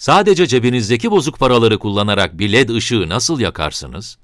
Sadece cebinizdeki bozuk paraları kullanarak bir led ışığı nasıl yakarsınız?